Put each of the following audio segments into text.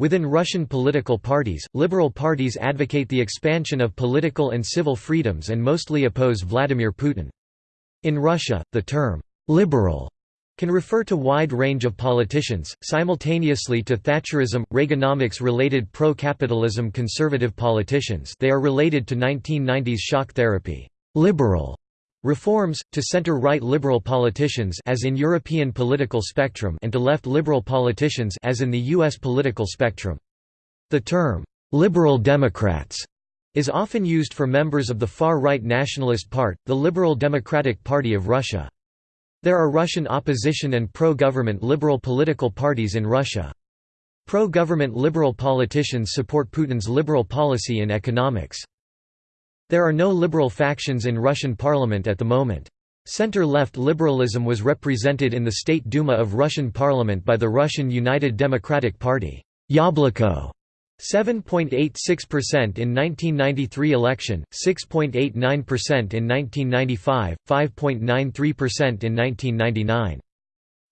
Within Russian political parties, liberal parties advocate the expansion of political and civil freedoms and mostly oppose Vladimir Putin. In Russia, the term «liberal» can refer to wide range of politicians, simultaneously to Thatcherism, Reaganomics-related pro-capitalism conservative politicians they are related to 1990s shock therapy liberal reforms, to center-right liberal politicians as in European political spectrum and to left liberal politicians as in the U.S. political spectrum. The term, "'liberal Democrats' is often used for members of the far-right nationalist part, the Liberal Democratic Party of Russia. There are Russian opposition and pro-government liberal political parties in Russia. Pro-government liberal politicians support Putin's liberal policy in economics. There are no liberal factions in Russian parliament at the moment. Center-left liberalism was represented in the State Duma of Russian parliament by the Russian United Democratic Party Yabloko", 7.86% in 1993 election, 6.89% in 1995, 5.93% in 1999.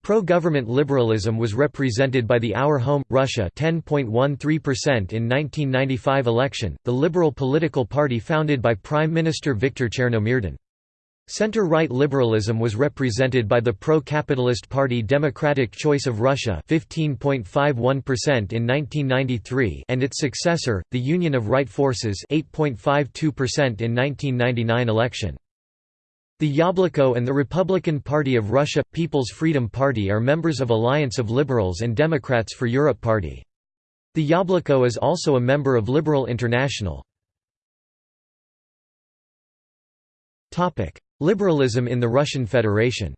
Pro-government liberalism was represented by the Our Home Russia 10.13% in 1995 election, the liberal political party founded by Prime Minister Viktor Chernomyrdin. Center-right liberalism was represented by the pro-capitalist party Democratic Choice of Russia 15.51% in 1993 and its successor, the Union of Right Forces 8.52% in 1999 election. The Yabloko and the Republican Party of Russia – People's Freedom Party are members of Alliance of Liberals and Democrats for Europe Party. The Yabloko is also a member of Liberal International. Liberalism in the Russian Federation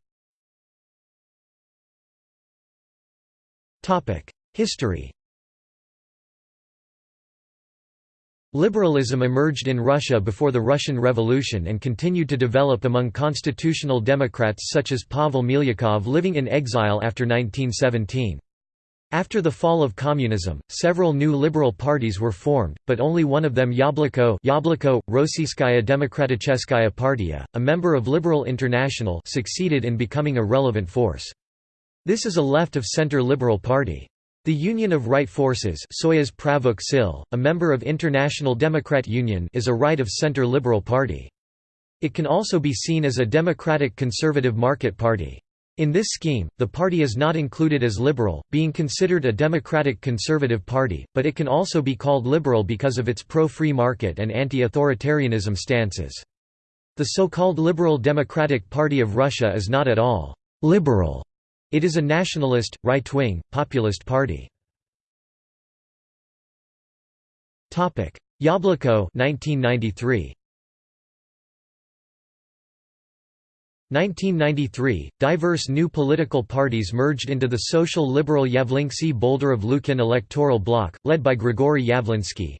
History Liberalism emerged in Russia before the Russian Revolution and continued to develop among constitutional Democrats such as Pavel Milyukov living in exile after 1917. After the fall of communism, several new liberal parties were formed, but only one of them Yabloko, Yabloko Rossiyskaya Demokraticheskaya Partia, a member of Liberal International succeeded in becoming a relevant force. This is a left-of-center liberal party. The Union of Right Forces Pravykh Sil, a member of International Democrat Union is a right-of-center liberal party. It can also be seen as a democratic conservative market party. In this scheme, the party is not included as liberal, being considered a democratic conservative party, but it can also be called liberal because of its pro-free market and anti-authoritarianism stances. The so-called Liberal Democratic Party of Russia is not at all «liberal», it is a nationalist, right-wing, populist party. Yabloko 1993. 1993, diverse new political parties merged into the social liberal Yavlinsky Boldyrev Lukin electoral bloc, led by Grigory Yavlinsky.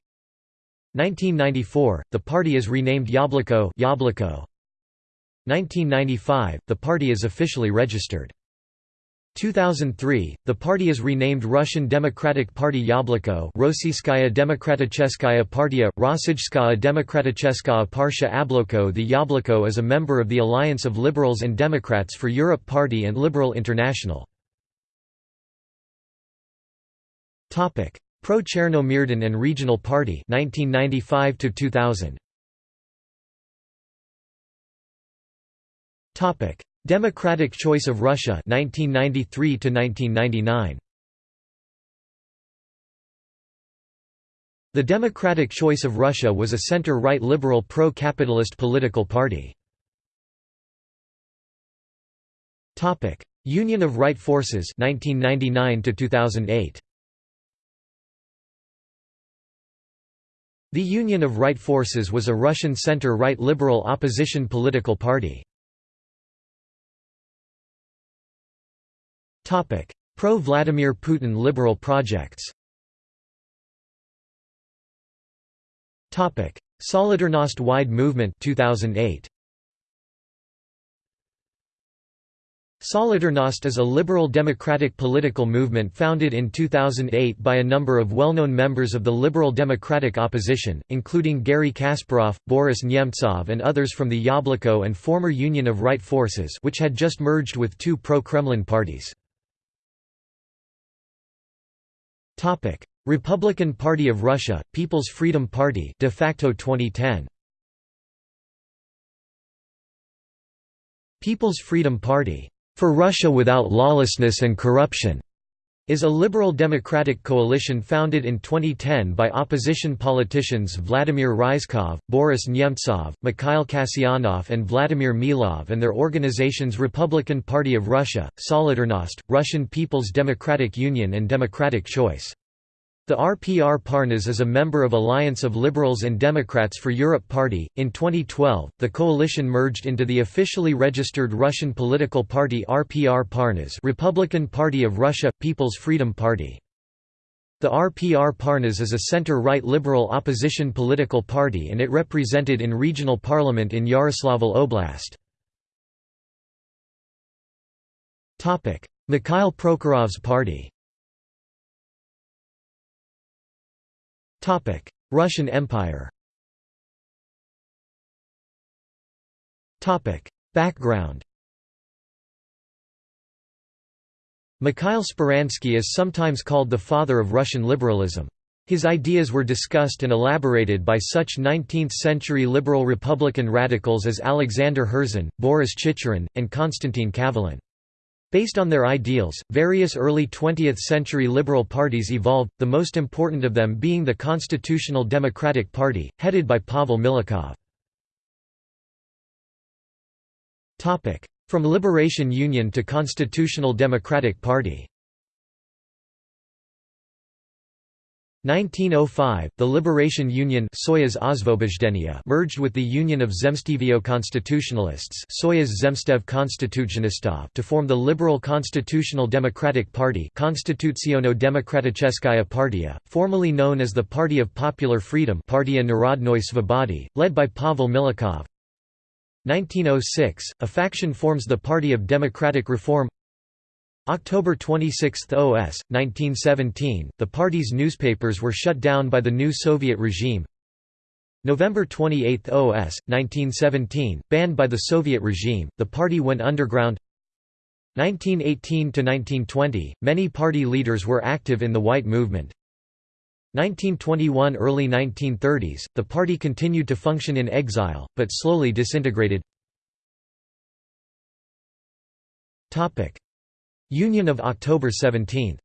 1994, the party is renamed Yabloko 1995, the party is officially registered. 2003, the party is renamed Russian Democratic Party Yabloko Rossiyskaya Demokraticheskaya Partia, Rossijskaya Demokraticheskaya Parsha Yabloko The Yabloko is a member of the Alliance of Liberals and Democrats for Europe Party and Liberal International. Pro-Chernomyrdin and Regional Party 1995 2000. Democratic Choice of Russia 1993 to 1999 The Democratic Choice of Russia was a center-right liberal pro-capitalist political party. Topic: Union of Right Forces 1999 to 2008. The Union of Right Forces was a Russian center-right liberal opposition political party. Pro-Vladimir Putin liberal projects. Solidarnost Wide Movement 2008 Solidarnost is a liberal democratic political movement founded in 2008 by a number of well-known members of the liberal democratic opposition, including Garry Kasparov, Boris Nemtsov and others from the Yabloko and former Union of Right Forces which had just merged with two pro-Kremlin parties. Republican Party of Russia, People's Freedom Party de facto 2010. People's Freedom Party, "...for Russia without lawlessness and corruption", is a liberal democratic coalition founded in 2010 by opposition politicians Vladimir Ryzhkov, Boris Nemtsov, Mikhail Kasyanov and Vladimir Milov and their organizations Republican Party of Russia, Solidarnost, Russian People's Democratic Union and Democratic Choice. The RPR Parnas is a member of Alliance of Liberals and Democrats for Europe Party. In 2012, the coalition merged into the officially registered Russian political party RPR Parnas, Republican Party of Russia People's Freedom Party. The RPR Parnas is a center-right liberal opposition political party and it represented in regional parliament in Yaroslavl Oblast. Topic: Mikhail Prokhorov's party Russian Empire Background Mikhail Speransky is sometimes called the father of Russian liberalism. His ideas were discussed and elaborated by such 19th-century liberal republican radicals as Alexander Herzen, Boris Chicherin, and Konstantin Kavelin. Based on their ideals, various early 20th-century liberal parties evolved, the most important of them being the Constitutional Democratic Party, headed by Pavel Milukov. From Liberation Union to Constitutional Democratic Party 1905, the Liberation Union merged with the Union of Zemstvo Constitutionalists to form the Liberal Constitutional Democratic Party Partia, formerly known as the Party of Popular Freedom Narodnoi Svobody, led by Pavel Milukov. 1906, a faction forms the Party of Democratic Reform October 26 OS, 1917, the party's newspapers were shut down by the new Soviet regime. November 28 OS, 1917, banned by the Soviet regime, the party went underground. 1918–1920, many party leaders were active in the White Movement. 1921 – Early 1930s, the party continued to function in exile, but slowly disintegrated Union of October 17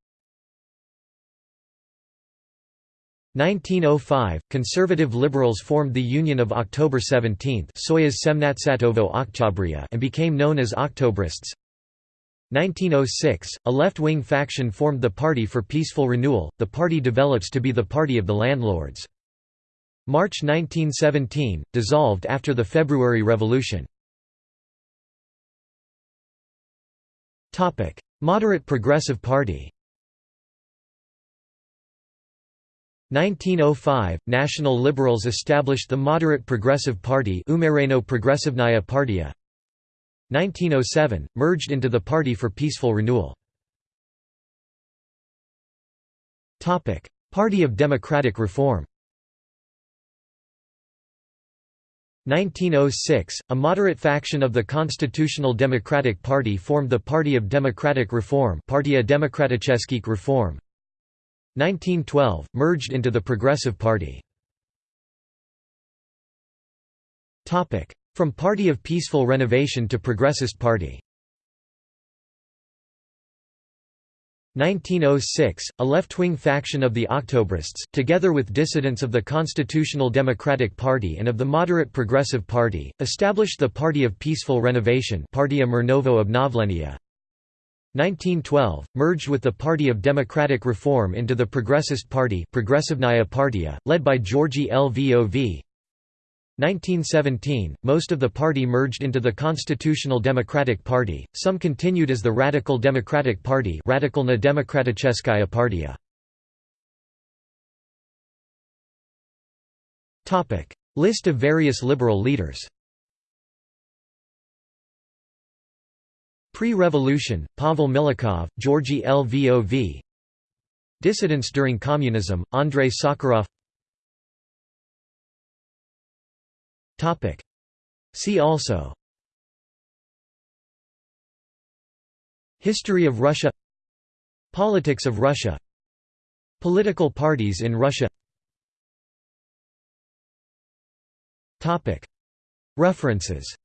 1905, conservative liberals formed the Union of October 17 and became known as Octobrists. 1906, a left-wing faction formed the Party for Peaceful Renewal, the party develops to be the party of the landlords. March 1917, dissolved after the February Revolution. Moderate Progressive Party 1905 – National Liberals established the Moderate Progressive Party Umereno Progressivnaya Partia. 1907 – merged into the Party for Peaceful Renewal. Party of Democratic Reform 1906, a moderate faction of the Constitutional Democratic Party formed the Party of Democratic Reform Partia Reform 1912, merged into the Progressive Party. From Party of Peaceful Renovation to Progressist Party 1906, a left-wing faction of the Octobrists, together with dissidents of the Constitutional Democratic Party and of the Moderate Progressive Party, established the Party of Peaceful Renovation Partia Mrnovo Obnovlenia. 1912, merged with the Party of Democratic Reform into the Progressist Party Partia, led by Georgi Lvov. 1917, most of the party merged into the Constitutional Democratic Party, some continued as the Radical Democratic Party Radikalna Demokraticheskaya Partia. List of various liberal leaders Pre-revolution, Pavel Milukov, Georgy Lvov Dissidents during communism, Andrei Sakharov See also. History of Russia. Politics of Russia. Political parties in Russia. References